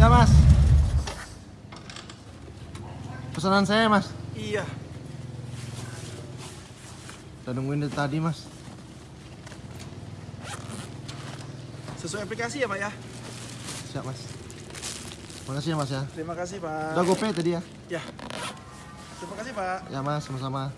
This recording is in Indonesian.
Ya mas. Pesanan saya mas. Iya. Kita nungguin dari tadi mas. Sesuai aplikasi ya pak ya? Siap mas. Terima kasih ya mas ya. Terima kasih pak. Udah gope tadi ya? Ya. Terima kasih pak. Ya mas. Sama-sama.